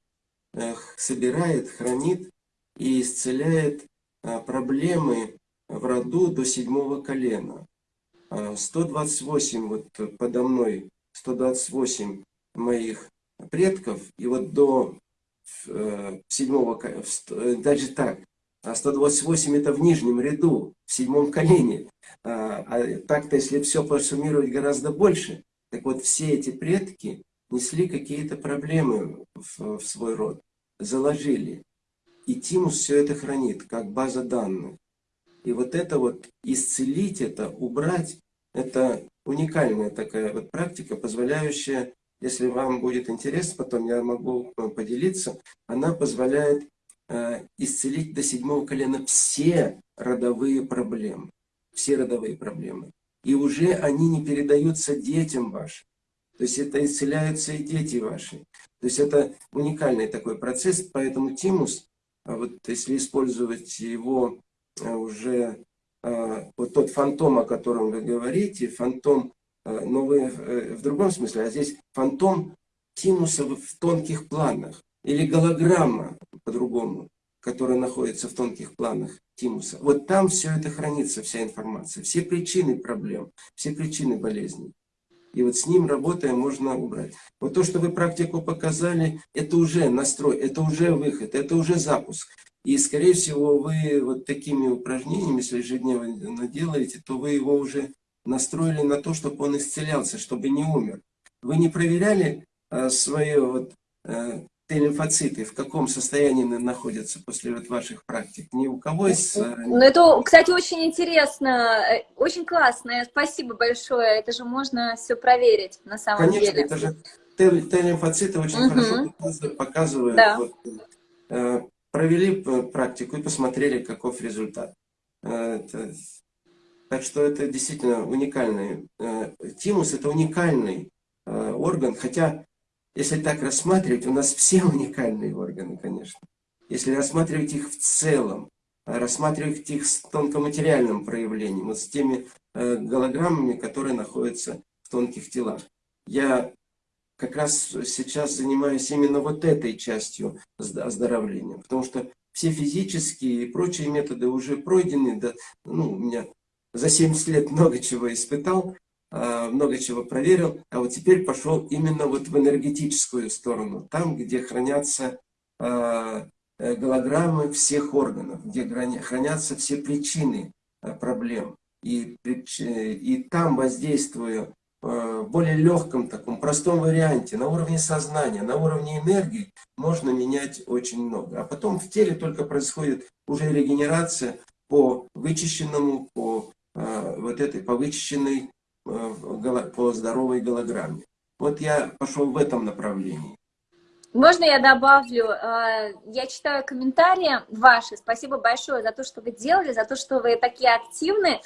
собирает, хранит и исцеляет проблемы в роду до седьмого колена. 128, вот подо мной, 128 моих предков, и вот до э, седьмого, э, даже так, 128 это в нижнем ряду, в седьмом колене. А, а так-то, если все посуммировать гораздо больше, так вот все эти предки несли какие-то проблемы в, в свой род, заложили. И Тимус все это хранит, как база данных. И вот это вот исцелить это, убрать, это уникальная такая вот практика, позволяющая если вам будет интересно, потом я могу поделиться, она позволяет э, исцелить до седьмого колена все родовые проблемы. Все родовые проблемы. И уже они не передаются детям вашим. То есть это исцеляются и дети ваши. То есть это уникальный такой процесс, поэтому тимус, а вот если использовать его э, уже, э, вот тот фантом, о котором вы говорите, фантом Э, но вы э, в другом смысле, а здесь фантом тимуса в тонких планах, или голограмма по-другому, которая находится в тонких планах тимуса. Вот там все это хранится, вся информация, все причины проблем, все причины болезней. И вот с ним работая можно убрать. Вот то, что вы практику показали, это уже настрой, это уже выход, это уже запуск. И, скорее всего, вы вот такими упражнениями, если ежедневно делаете, то вы его уже настроили на то, чтобы он исцелялся, чтобы не умер. Вы не проверяли а, свои вот, а, Т-лимфоциты, в каком состоянии находятся после вот ваших практик? Ни у кого из... Э, ну, это, кстати, очень интересно, э, очень классно. Спасибо большое. Это же можно все проверить на самом Конечно, деле. это же Т-лимфоциты очень угу. хорошо показывают. Да. Вот, э, провели практику и посмотрели, каков результат. Это так что это действительно уникальный. Э, тимус это уникальный э, орган, хотя, если так рассматривать, у нас все уникальные органы, конечно. Если рассматривать их в целом, а рассматривать их с тонкоматериальным проявлением, вот с теми э, голограммами, которые находятся в тонких телах. Я как раз сейчас занимаюсь именно вот этой частью оздоровления, потому что все физические и прочие методы уже пройдены, да, ну, у меня за 70 лет много чего испытал, а, много чего проверил, а вот теперь пошел именно вот в энергетическую сторону, там, где хранятся а, э, голограммы всех органов, где хранятся все причины а, проблем. И, и там воздействуя в более легком таком, простом варианте, на уровне сознания, на уровне энергии, можно менять очень много. А потом в теле только происходит уже регенерация по вычищенному, по вот этой повычищенной э, по здоровой голограмме. Вот я пошел в этом направлении. Можно я добавлю? Э, я читаю комментарии ваши. Спасибо большое за то, что вы делали, за то, что вы такие активны.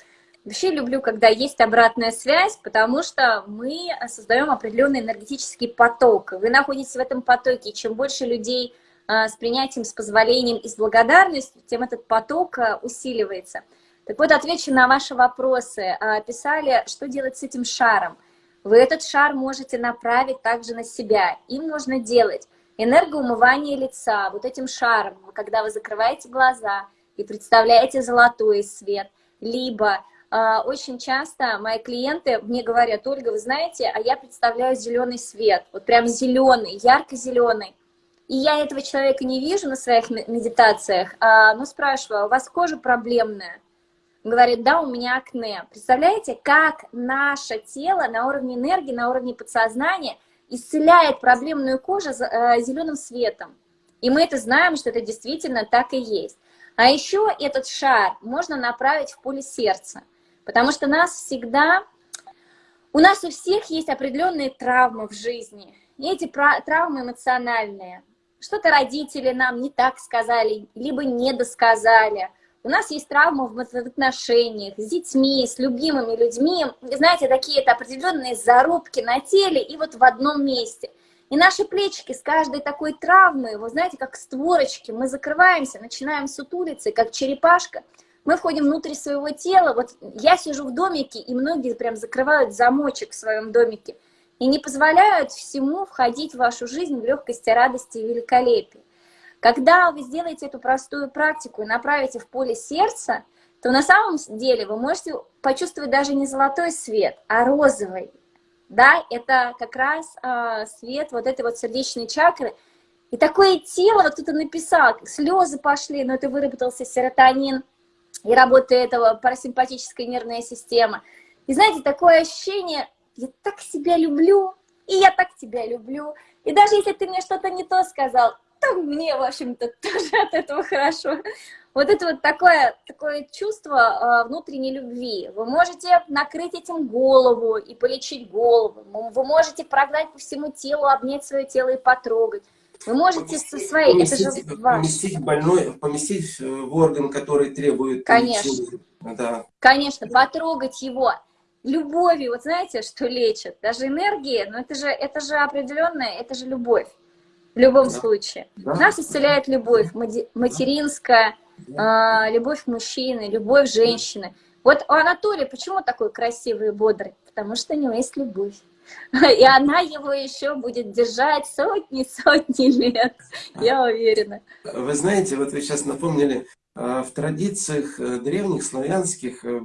Вообще люблю, когда есть обратная связь, потому что мы создаем определенный энергетический поток. Вы находитесь в этом потоке, чем больше людей с принятием, с позволением и с благодарностью, тем этот поток усиливается. Так вот, отвечу на ваши вопросы. А, писали, что делать с этим шаром. Вы этот шар можете направить также на себя. Им нужно делать энергоумывание лица вот этим шаром, когда вы закрываете глаза и представляете золотой свет, либо а, очень часто мои клиенты мне говорят, Ольга, вы знаете, а я представляю зеленый свет, вот прям зеленый, ярко-зеленый. И я этого человека не вижу на своих медитациях, а, но спрашиваю, у вас кожа проблемная? Говорит, да, у меня акне. Представляете, как наше тело на уровне энергии, на уровне подсознания исцеляет проблемную кожу э, зеленым светом. И мы это знаем, что это действительно так и есть. А еще этот шар можно направить в поле сердца. Потому что нас всегда, у нас у всех есть определенные травмы в жизни. И эти травмы эмоциональные. Что-то родители нам не так сказали, либо не досказали. У нас есть травмы в отношениях с детьми, с любимыми людьми. Знаете, такие это определенные зарубки на теле и вот в одном месте. И наши плечики с каждой такой травмы, вы знаете, как створочки, мы закрываемся, начинаем сутулиться, как черепашка – мы входим внутрь своего тела, вот я сижу в домике, и многие прям закрывают замочек в своем домике, и не позволяют всему входить в вашу жизнь в легкости, радости и великолепии. Когда вы сделаете эту простую практику и направите в поле сердца, то на самом деле вы можете почувствовать даже не золотой свет, а розовый. Да, это как раз э, свет вот этой вот сердечной чакры. И такое тело, вот кто-то написал, слезы пошли, но это выработался серотонин, и работает этого парасимпатическая нервная система. И знаете, такое ощущение, я так себя люблю, и я так тебя люблю. И даже если ты мне что-то не то сказал, то мне, в общем-то, тоже от этого хорошо. Вот это вот такое, такое чувство э, внутренней любви. Вы можете накрыть этим голову и полечить голову. Вы можете прогнать по всему телу, обнять свое тело и потрогать. Вы можете поместить, со своей, поместить, это же поместить больной, поместить в орган, который требует Конечно. Лечения. Да. Конечно, потрогать его любовью, вот знаете, что лечит? Даже энергия, но это же, это же определенная, это же любовь. В любом да. случае. Да. Нас исцеляет любовь, материнская, да. э, любовь мужчины, любовь женщины. Вот у Анатолия почему такой красивый и бодрый? Потому что у него есть любовь. И она его еще будет держать сотни-сотни лет, я уверена. Вы знаете, вот вы сейчас напомнили, а, в традициях э, древних славянских э,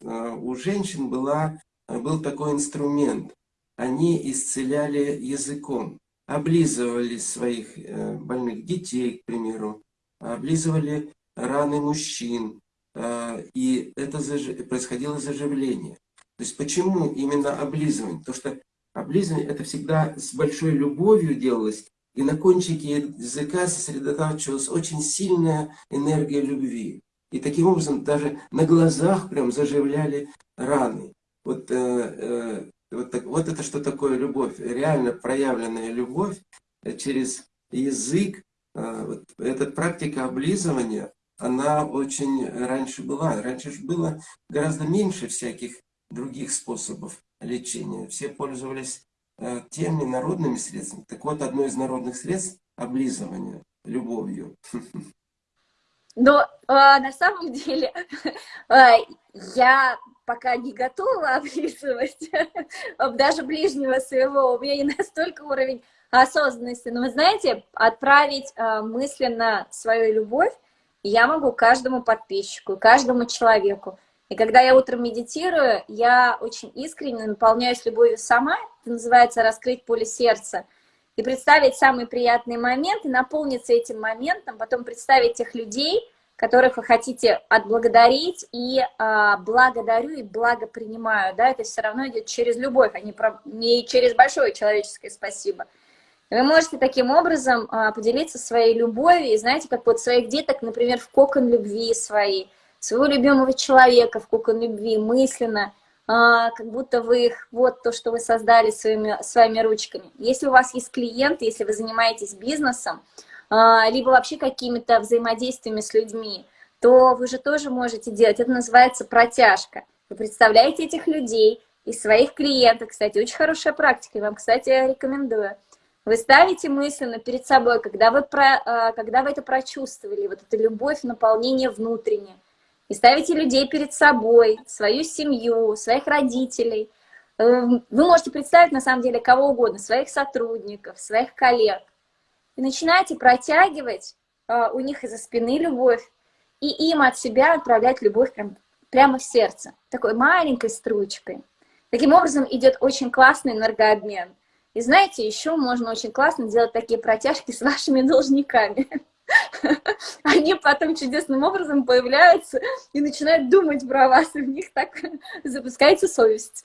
э, у женщин была, был такой инструмент. Они исцеляли языком, облизывали своих больных детей, к примеру, облизывали раны мужчин, и это происходило заживление. То есть почему именно облизывание? Потому что облизывание это всегда с большой любовью делалось, и на кончике языка сосредотачивалась очень сильная энергия любви. И таким образом даже на глазах прям заживляли раны. Вот, э, э, вот, так, вот это что такое любовь, реально проявленная любовь через язык. Э, вот, эта практика облизывания, она очень раньше была. Раньше же было гораздо меньше всяких других способов лечения. Все пользовались э, теми народными средствами. Так вот, одно из народных средств – облизывание любовью. Но а, на самом деле а, я пока не готова облизывать даже ближнего своего. У меня не настолько уровень осознанности. Но вы знаете, отправить а, мысленно свою любовь я могу каждому подписчику, каждому человеку. И когда я утром медитирую, я очень искренне наполняюсь любовью сама, это называется раскрыть поле сердца, и представить самый приятный момент, и наполниться этим моментом, потом представить тех людей, которых вы хотите отблагодарить, и а, благодарю, и благопринимаю, да, это все равно идет через любовь, а не, про, не через большое человеческое спасибо. Вы можете таким образом а, поделиться своей любовью, и знаете, как вот своих деток, например, в кокон любви своей, своего любимого человека в кукон любви мысленно, а, как будто вы их, вот то, что вы создали своими, своими ручками. Если у вас есть клиент, если вы занимаетесь бизнесом, либо вообще какими-то взаимодействиями с людьми, то вы же тоже можете делать. Это называется протяжка. вы представляете этих людей и своих клиентов. Кстати, очень хорошая практика, я вам, кстати, рекомендую. Вы ставите мысленно перед собой, когда вы, про, а, когда вы это прочувствовали, вот эта любовь, наполнение внутреннее, и ставите людей перед собой, свою семью, своих родителей. Эм, вы можете представить, на самом деле, кого угодно, своих сотрудников, своих коллег. И начинаете протягивать а, у них из-за спины любовь, и им от себя отправлять любовь прям, прямо в сердце, такой маленькой струечкой. Таким образом идет очень классный энергообмен. И знаете, еще можно очень классно делать такие протяжки с вашими должниками. Они потом чудесным образом появляются и начинают думать про вас, и в них так запускается совесть.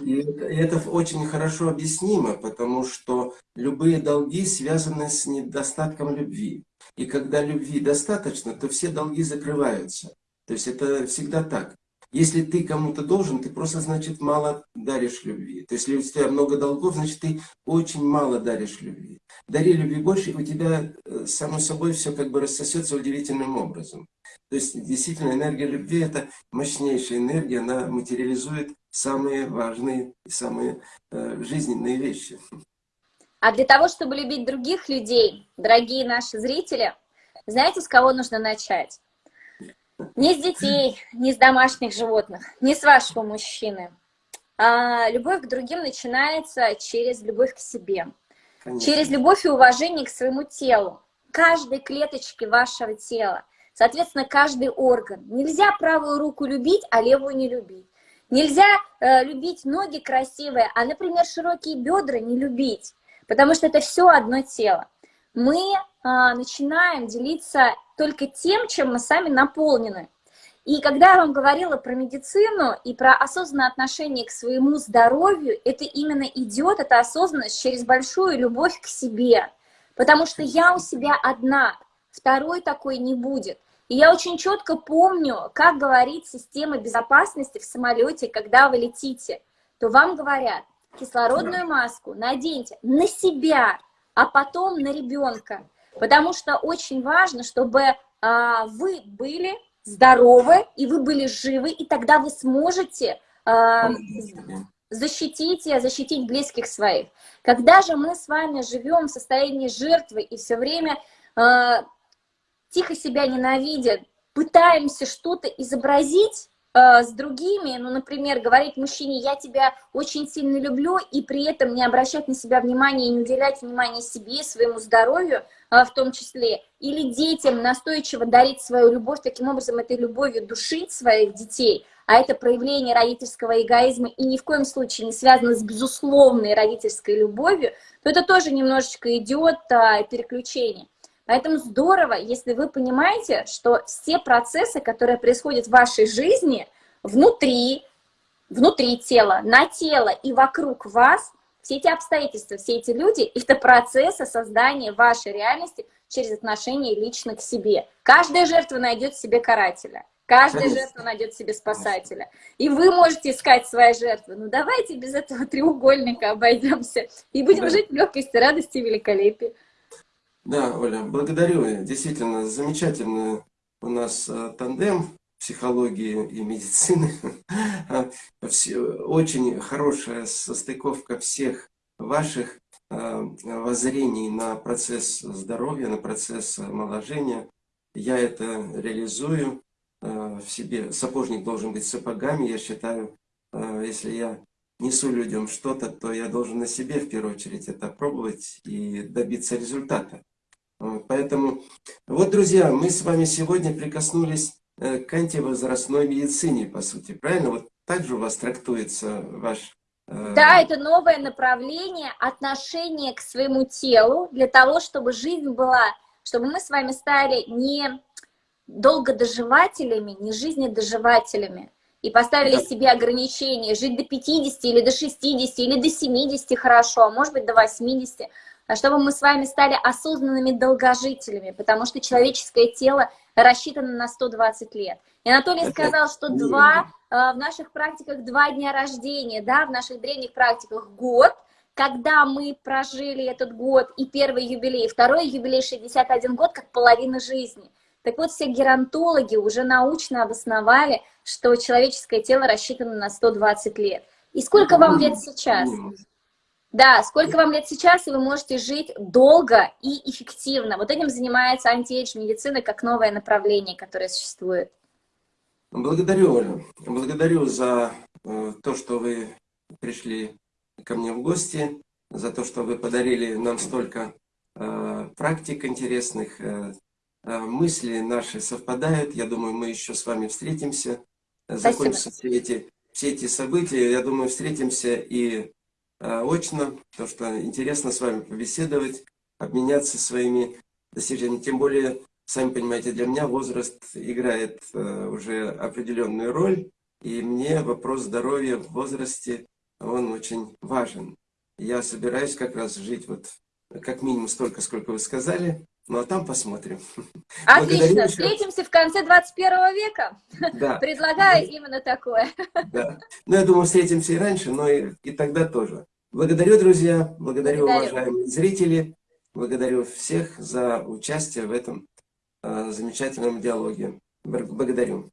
И это, очень хорошо объяснимо, потому что любые долги связаны с недостатком любви. И когда любви достаточно, то все долги закрываются. То есть это всегда так. Если ты кому-то должен, ты просто, значит, мало даришь любви. То есть, если у тебя много долгов, значит, ты очень мало даришь любви. Дари любви больше, и у тебя, э, само собой, все как бы рассосется удивительным образом. То есть, действительно, энергия любви – это мощнейшая энергия, она материализует самые важные самые э, жизненные вещи. А для того, чтобы любить других людей, дорогие наши зрители, знаете, с кого нужно начать? Не с детей, не с домашних животных, не с вашего мужчины. А любовь к другим начинается через любовь к себе. Конечно. Через любовь и уважение к своему телу. Каждой клеточке вашего тела. Соответственно, каждый орган. Нельзя правую руку любить, а левую не любить. Нельзя э, любить ноги красивые, а, например, широкие бедра не любить. Потому что это все одно тело. Мы э, начинаем делиться только тем, чем мы сами наполнены. И когда я вам говорила про медицину и про осознанное отношение к своему здоровью, это именно идет, эта осознанность через большую любовь к себе. Потому что я у себя одна, второй такой не будет. И я очень четко помню, как говорит система безопасности в самолете, когда вы летите, то вам говорят, кислородную маску наденьте на себя, а потом на ребенка. Потому что очень важно, чтобы а, вы были здоровы, и вы были живы, и тогда вы сможете а, защитить, защитить близких своих. Когда же мы с вами живем в состоянии жертвы и все время а, тихо себя ненавидя, пытаемся что-то изобразить, Э, с другими, ну, например, говорить мужчине, я тебя очень сильно люблю, и при этом не обращать на себя внимания и не уделять внимания себе, своему здоровью в том числе, или детям настойчиво дарить свою любовь, таким образом этой любовью душить своих детей, а это проявление родительского эгоизма и ни в коем случае не связано с безусловной родительской любовью, то это тоже немножечко идет а, переключение. Поэтому здорово, если вы понимаете, что все процессы, которые происходят в вашей жизни, внутри, внутри тела, на тело и вокруг вас, все эти обстоятельства, все эти люди – это процессы создания вашей реальности через отношение лично к себе. Каждая жертва найдет себе карателя. Каждая жертва найдет себе спасателя. И вы можете искать свои жертвы. Ну давайте без этого треугольника обойдемся. И будем да. жить в легкости, радости и великолепии. Да, Оля, благодарю. Действительно, замечательный у нас э, тандем психологии и медицины. Очень хорошая состыковка всех ваших э, воззрений на процесс здоровья, на процесс омоложения. Я это реализую э, в себе. Сапожник должен быть сапогами, я считаю. Если я несу людям что-то, то я должен на себе в первую очередь это пробовать и добиться результата. Поэтому, вот, друзья, мы с вами сегодня прикоснулись э, к антивозрастной медицине, по сути, правильно? Вот так же у вас трактуется ваш... Э, да, это новое направление отношения к своему телу, для того, чтобы жизнь была, чтобы мы с вами стали не долгодоживателями, не жизнедоживателями, и поставили да. себе ограничения, жить до 50 или до 60 или до 70 хорошо, а может быть до 80, а чтобы мы с вами стали осознанными долгожителями, потому что человеческое тело рассчитано на 120 лет. И Анатолий сказал, что два, э, в наших практиках два дня рождения, да, в наших древних практиках год, когда мы прожили этот год и первый юбилей, и второй юбилей 61 год, как половина жизни. Так вот, все геронтологи уже научно обосновали, что человеческое тело рассчитано на 120 лет. И сколько вам лет сейчас? Да, сколько вам лет сейчас, и вы можете жить долго и эффективно. Вот этим занимается антиэйдж медицина как новое направление, которое существует. Благодарю, Оля. Благодарю за э, то, что вы пришли ко мне в гости, за то, что вы подарили нам столько э, практик интересных. Э, мысли наши совпадают. Я думаю, мы еще с вами встретимся. Закончатся все эти, все эти события. Я думаю, встретимся и очно, потому что интересно с вами побеседовать, обменяться своими достижениями. Тем более, сами понимаете, для меня возраст играет э, уже определенную роль. И мне вопрос здоровья в возрасте, он очень важен. Я собираюсь как раз жить вот как минимум столько, сколько вы сказали, ну а там посмотрим. Отлично, встретимся в конце 21 века. Да. Предлагаю именно такое. Да. Ну, я думаю, встретимся и раньше, но и, и тогда тоже. Благодарю, друзья, благодарю, благодарю, уважаемые зрители, благодарю всех за участие в этом э, замечательном диалоге. Благодарю.